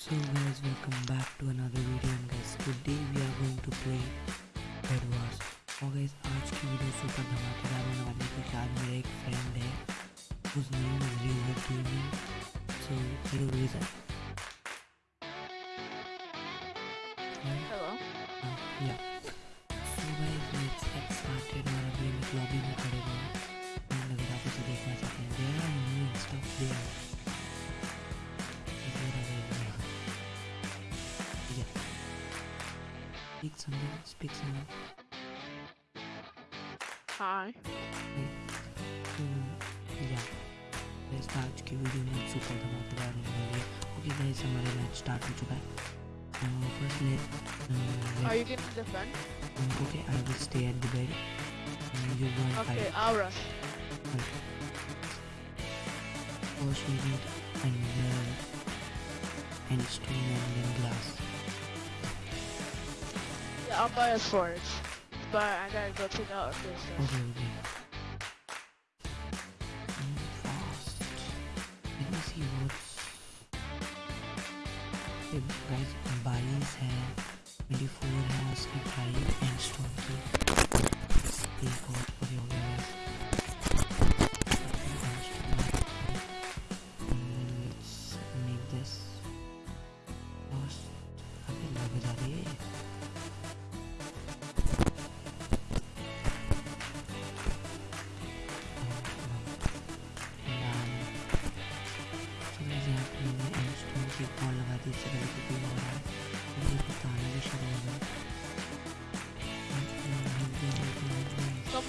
So guys welcome back to another video and guys today we are going to play Bed Wars और guys आज की video super धमाकेदार होने वाली है क्योंकि आज मेरा एक फ्रेंड है whose name is Razor Gaming so hello Razor Speak something, speak something. Hi. तो या गाइस आज की वीडियो में सुपर धमाकेदार होने वाली है ओके गाइस हमारा मैच स्टार्ट हो चुका है first let Are you gonna defend? Okay I will stay at the bed you go and Okay, fight I'll rush. First we need and and stone and then glass Yeah, I'll buy a sword. But I gotta go check out this stuff. Let me see guys, Bali's have 24 has a and Stormkeep. They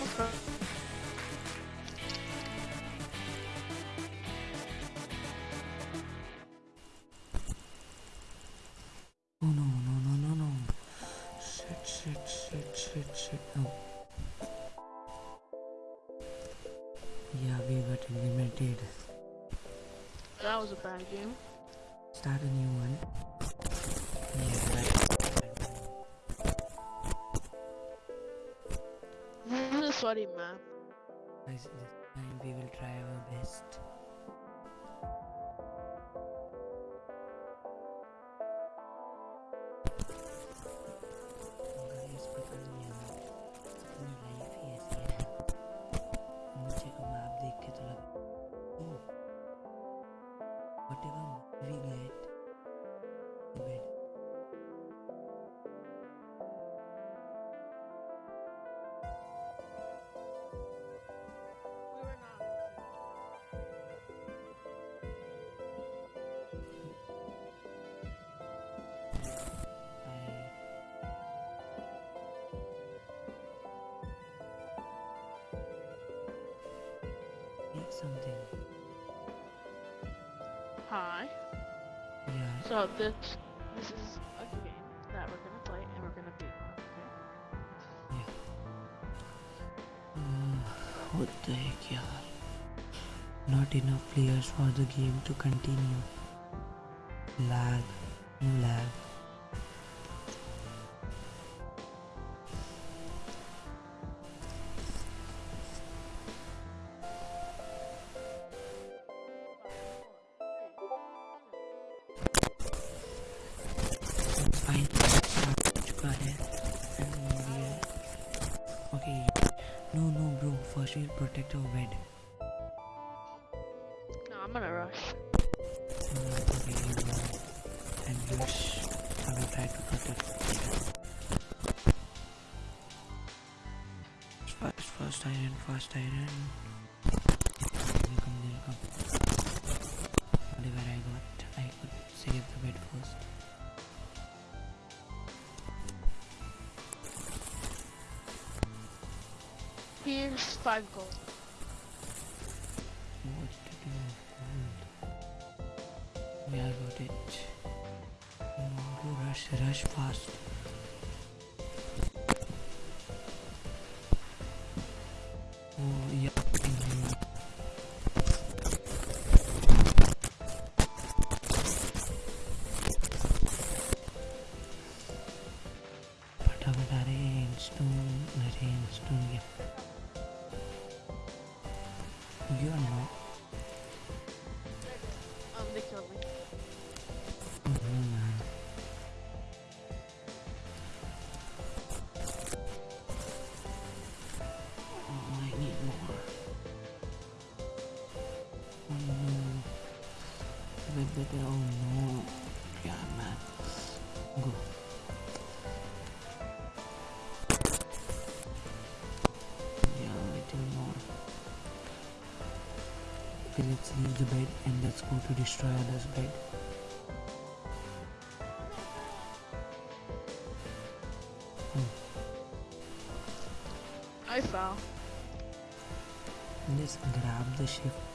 Oh no, no, no, no, no. Shit, shit, shit, shit, shit. Yeah, we got eliminated. That was a bad game. Start a new one. This time we will try our best. Something. Hi. Yeah. So this this is a game that we're gonna play and we're gonna beat. Okay? Uh, what the heck, yaar? Not enough players for the game to continue. Lag, lag. Protect our bed. No, I'm gonna rush. Uh, okay, you go. And rush. I will try to protect. First, first iron, first iron. There come, there come. Whatever I got, I could save the bed first. Here's five gold. rush, rush fast. Oh, yeah. mhm. फटाफट अरे stone अरे stone गया You are not. Um, they Okay, let's leave the bed and let's go to destroy others' bed. I fell. Just grab the shift.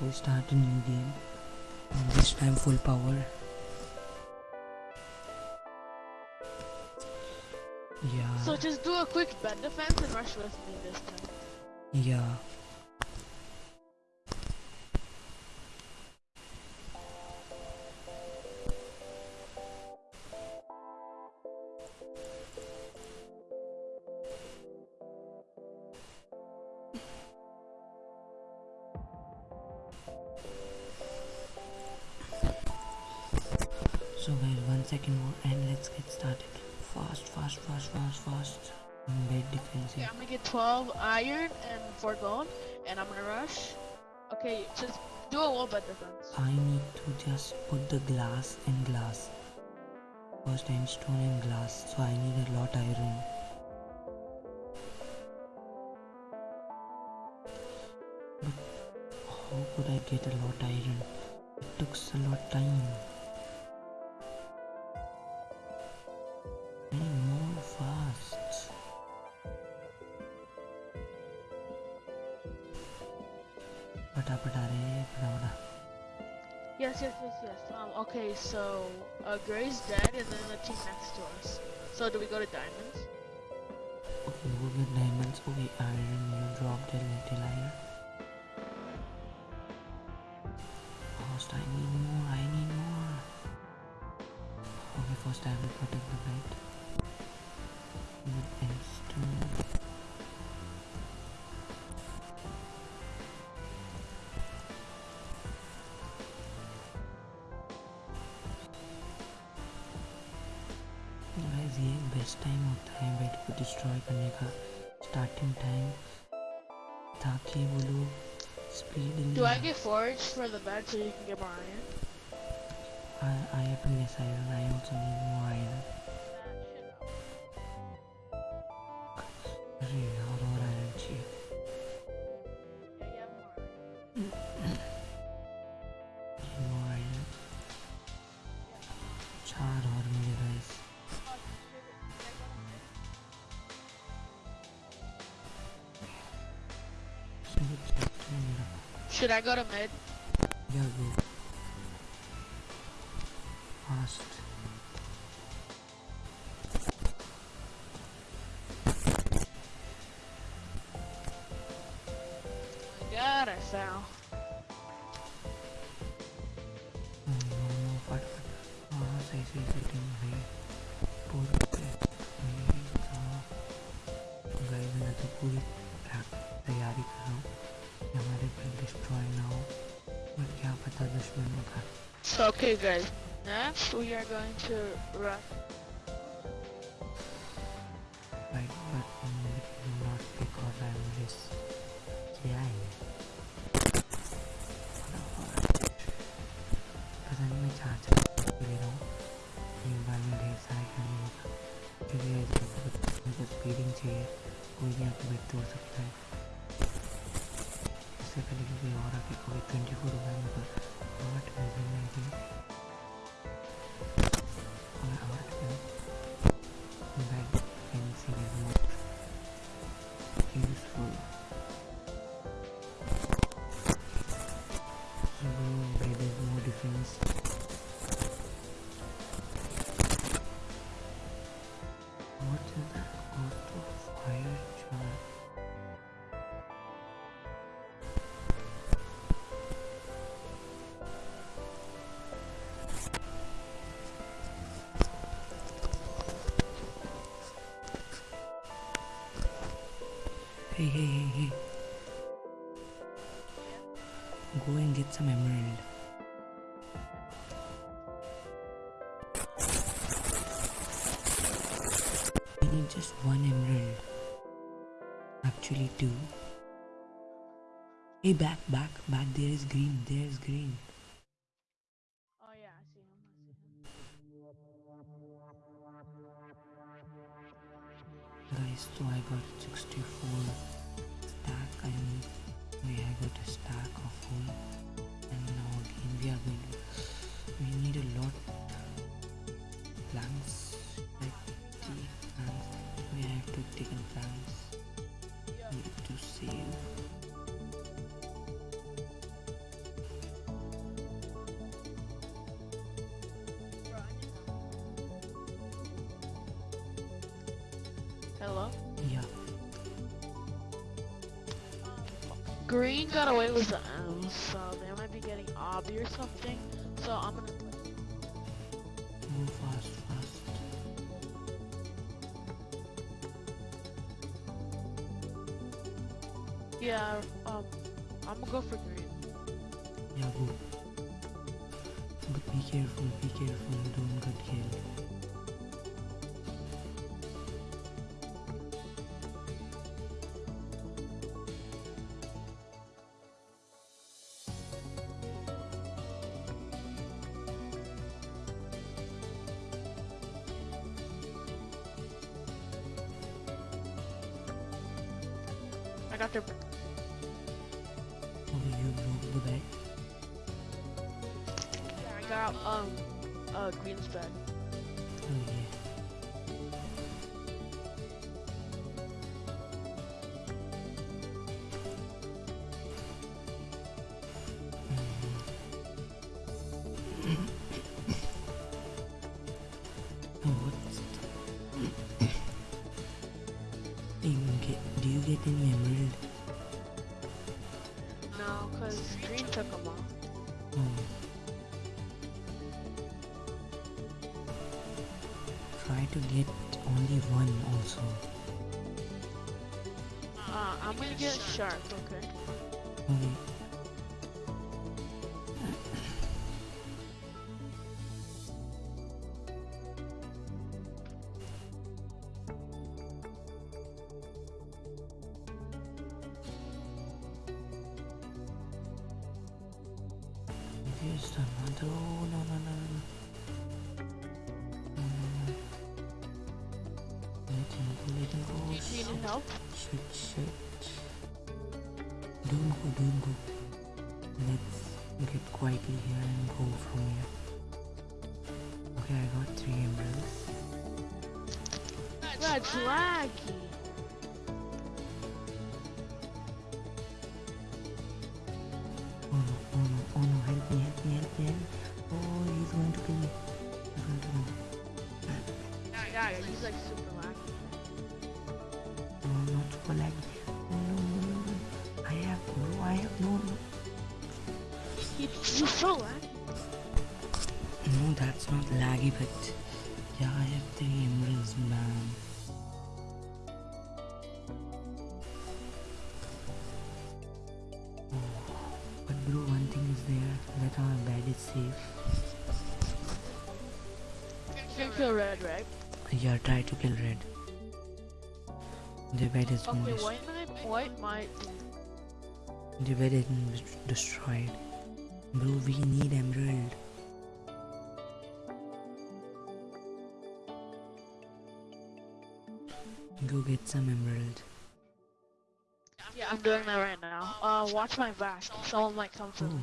We start a new game. And this time full power. Yeah. So just do a quick bed defense and rush with me this time. Yeah. So guys, one second more and let's get started. Fast, fast, fast, fast, fast. Bed defense. Okay, I'm gonna get 12 iron and 4 gold, and I'm gonna rush. Okay, just do a wall bed defense. I need to just put the glass and glass. First and stone and glass, so I need a lot iron. But how could I get a lot iron? It took a lot time. पटा पटा रे पटा पटा Yes, yes, yes, yes. Um, okay, so uh, Gray's dead, and then the team next to us. So do we go to diamonds? Okay, we'll get diamonds. Okay, iron. You dropped a little iron. First, I need more. I need more. Okay, first I will protect the bed. With endstone. Guys ये best time होता है bed को destroy करने का starting time ताकि वो लोग speed Do I get forage for the bed so you can get more iron? I, I have less iron. I also need more iron. Should I go to mid? Yeah, go. कि हमारे घर destroy ना हो but क्या पता दुश्मनों का So okay, guys. Next, we are going to rush. Right, but not because I'm this क्या है पता नहीं मैं चार चार ले रहा हूँ एक बार में ढेर सारे करने होगा क्योंकि ऐसे बहुत मुझे स्पीडिंग चाहिए कोई भी आके बेट तोड़ सकता है सबसे पहले क्योंकि और आके कोई ट्वेंटी फोर रुपये में तो आठ में hey hey hey go and get some emerald. We need just one emerald. Actually, two. Hey, back, back, back. There is green. There is green. Oh yeah, I see him. I see him. Guys, so I got 64 stack. I mean, we I got a stack of wool, and now again we are going. To, we need a lot planks, like the planks. We have to take in planks. We have to save. Need. Hello. Green got away with the M, so they might be getting obby or something. So I'm gonna. Go fast, fast. Yeah. Um. I'm gonna go for green. Yeah, go. But be careful, be careful, don't get killed. Got um. Uh, green's bed. Oh Try to get only one also. Uh, I'm gonna get sharp. Okay. Okay. Don't go, don't go. Let's get quietly here and go from here. Okay, I got three emeralds. That's laggy. No, that's not laggy, but yeah, I have three emeralds, man. Oh, but bro, one thing is there that our bed is safe. Can kill red, right? Yeah, try to kill red. The bed is Okay, destroyed. white might, white might. The bed been destroyed. Bro, we need emerald. Go get some emerald. Yeah, I'm doing that right now. Uh, watch my back. Someone might come for me.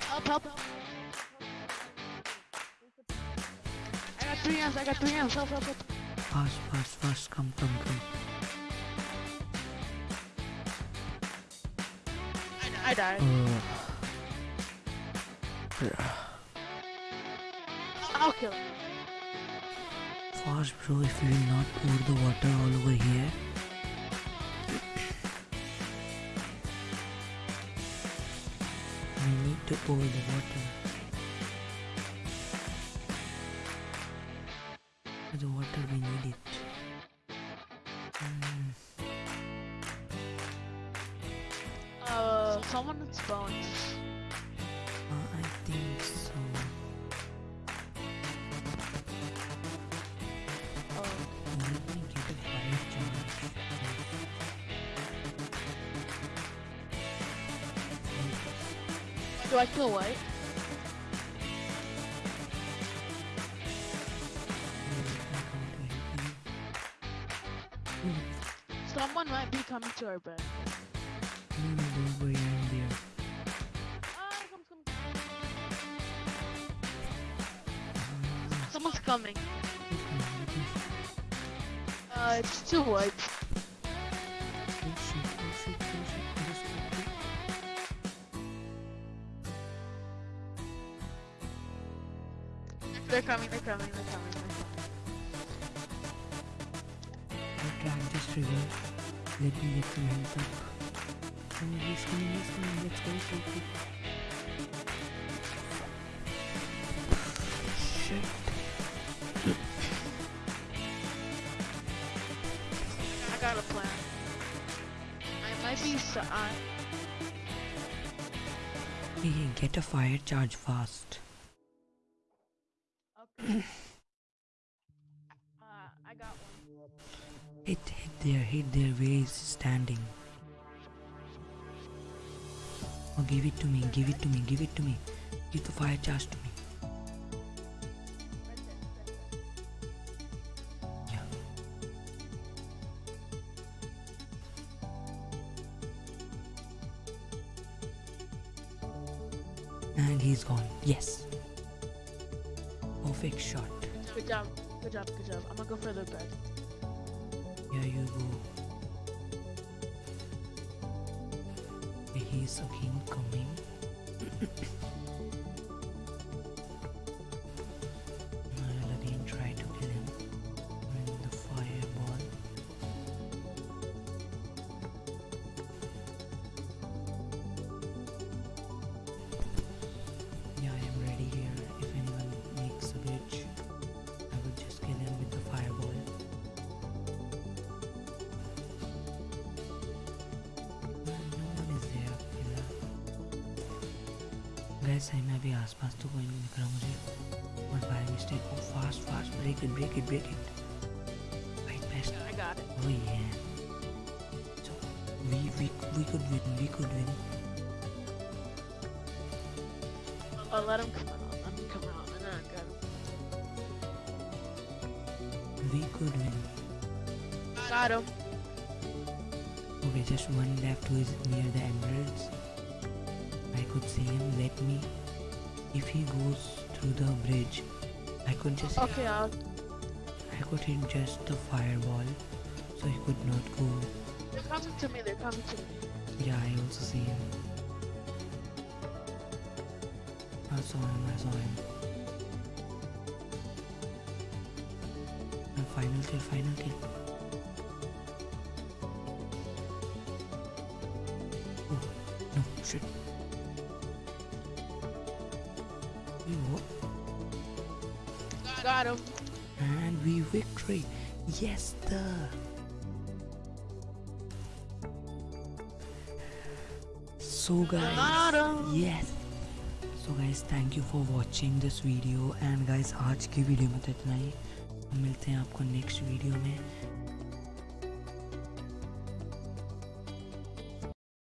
Help, help, help. I got three M's, I got three M's. Help, help, help. fast, fast, fast. Come, come, come. I died. Oh. I'll kill him. Fast, bro. If you will not pour the water all over here. We need to pour the water. The water, we need it. Someone might be coming to our bed. No, no, don't worry, I'm there. Ah, come, come, come. Someone's coming. okay, let me- Uh, it's two white. They're coming, they're coming, they're coming, Let me get some health up. He's coming, he's coming. Let's go, so quick. Shit. I got a plan. I might be so I Hey, hey, get a fire charge fast. Hit there where he's standing. Oh, give it to me, give it to me, give it to me. Give the fire charge to me. Yeah. And he's gone. Yes. Perfect shot. Good job, good job, good job. I'm gonna go for the bed. Here you go. He's again coming. सही में अभी आसपास तो कोई नहीं दिख रहा मुझे और बाय मिस्टेक को fast fast break it break it break it right best I got it. Oh yeah. So we we we could win. We could win. Oh, let him come out. Let him come out. And then I got him. We could win. Got him. Okay, just one left who is near the emeralds. I could see him. Let me. If he goes through the bridge, I could just. Okay, I'll. I could hit just the fireball, so he could not go. They're coming to me. They're coming to me. Yeah, I also see him. I saw him. I saw him. And final kill. Final kill. Oh no! Shit. Got him. And we victory. Yes, the. So guys, Got him. yes. So guys, thank you for watching this video and guys आज की video में तो इतना ही हम मिलते हैं आपको next video में